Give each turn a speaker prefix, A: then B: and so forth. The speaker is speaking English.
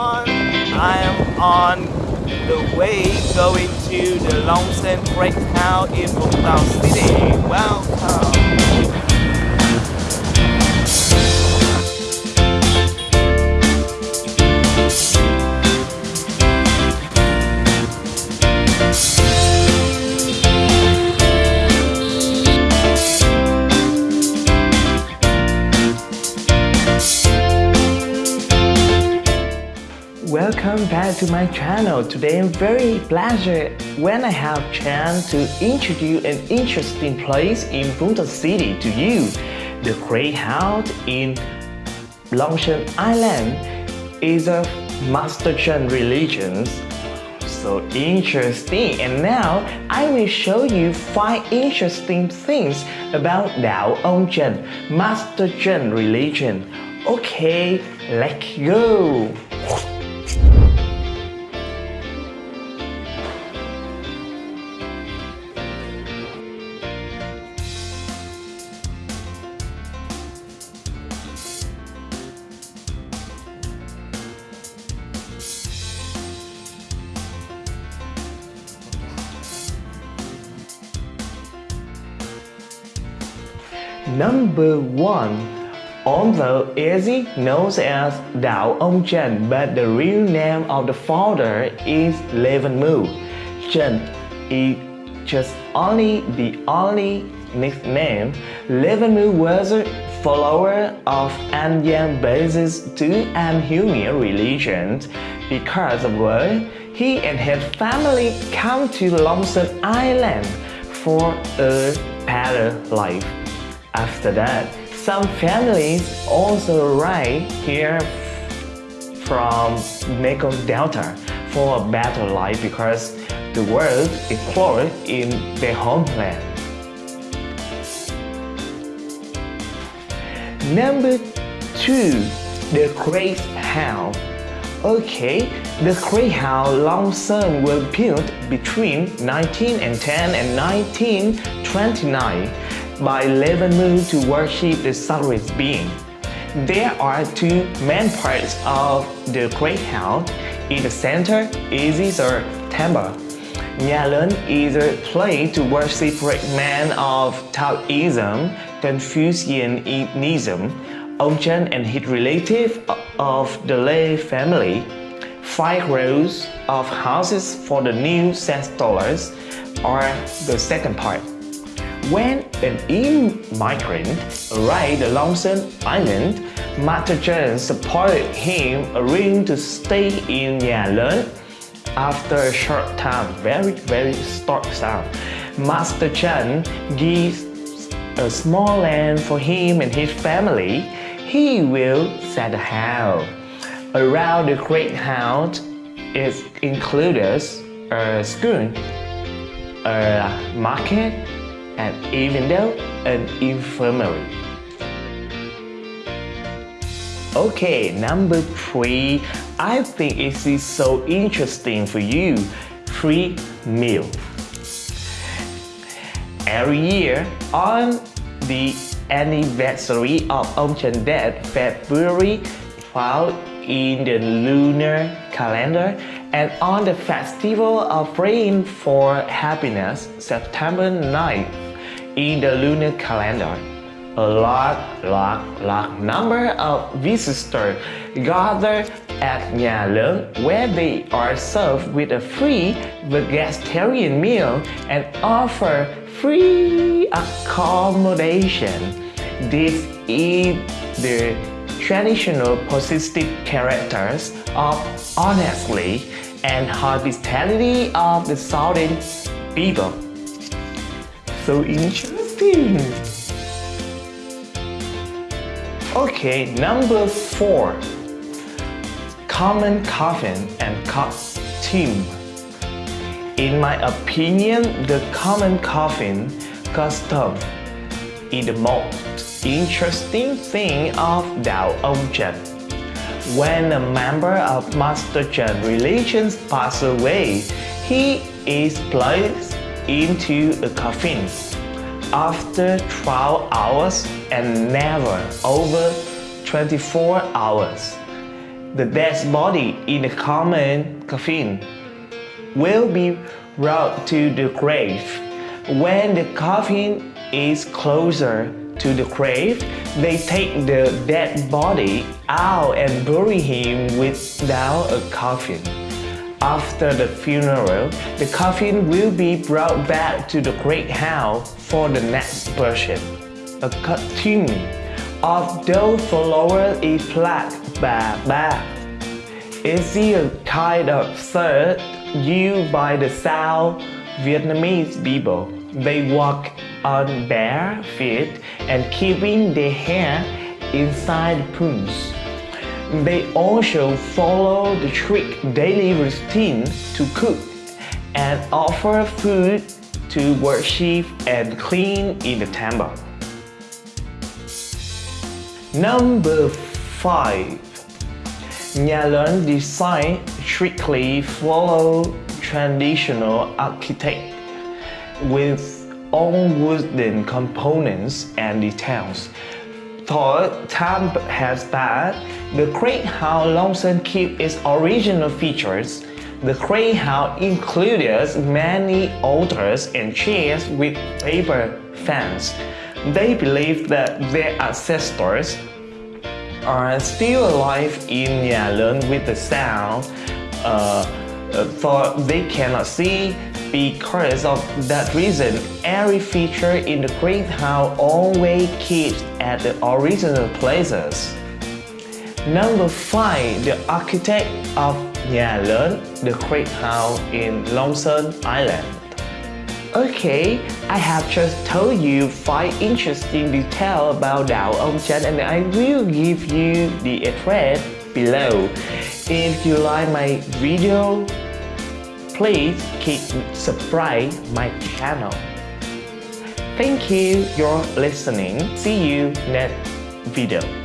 A: everyone. I am on the way going to the Long Sơn Town in Vũng City. Welcome. Welcome back to my channel. Today I'm very pleasure when I have chance to introduce an interesting place in Punta City to you. The Great House in Long Sơn Island is a Master Chen religion. So interesting and now I will show you 5 interesting things about Dao Ông Chen, Master Chen religion. Okay, let's go! Number 1 Although easy known as Dao Ông Chen, but the real name of the founder is Lê Văn Mưu. Chen is just only the only nickname. Lê Văn Mưu was a follower of Anyang basis to an human religion because of which he and his family come to Long Sơn Island for a better life. After that, some families also arrive here from Mekong Delta for a better life because the world is closed in their homeland. Number 2. The Great Okay, the Great Long Sơn was built between 1910 and 1929 by Lê Văn Mưu to worship the sunrise being. There are two main parts of the great house. In the center is the uh, temple. Nhà is a place to worship great men of Taoism, Confucianism, Ông Chen and his relative of the Lei family. Five rows of houses for the new settlers are the second part. When an immigrant arrived at Long Sơn Island, Master Chen supported him agreeing to stay in Nhà After a short time, very very short time, Master Chen gives a small land for him and his family. He will set a house. Around the great house is included a school, a market, and even though an infirmary. Okay, number three, I think it is so interesting for you. Free meal. Every year on the anniversary of Chen death, February 12 in the lunar calendar, and on the festival of praying for happiness, September 9th in the lunar calendar. A large, large, large number of visitors gather at Lớn where they are served with a free vegetarian meal and offer free accommodation. This is the traditional positive characters of honesty and hospitality of the southern people so interesting. Okay, number four. Common coffin and costume. In my opinion, the common coffin custom is the most interesting thing of Dao Chen. When a member of Master Chen religion passes away, he is placed into a coffin after 12 hours and never over 24 hours. the dead body in the common coffin will be brought to the grave. When the coffin is closer to the grave, they take the dead body out and bury him without a coffin. After the funeral, the coffin will be brought back to the great house for the next person. A cartoon of those followers is plaque ba ba. Is a kind of third used by the South Vietnamese people. They walk on bare feet and keeping their hair inside pools. They also follow the strict daily routine to cook and offer food to worship and clean in the temple. Number 5. Nhà lớn design strictly follow traditional architect with all wooden components and details. Though time has passed, the Great House Long Sơn keep its original features. The Great House includes many altars and chairs with paper fans. They believe that their ancestors are still alive in Lớn with the sound, uh, though they cannot see because of that reason, every feature in the Great House always keeps at the original places. Number 5. The architect of Nhà the Great House in Long Sơn Island. Okay, I have just told you 5 interesting details about Dao Ông Chánh and I will give you the address below. If you like my video, please keep subscribe my channel. Thank you for listening. See you next video.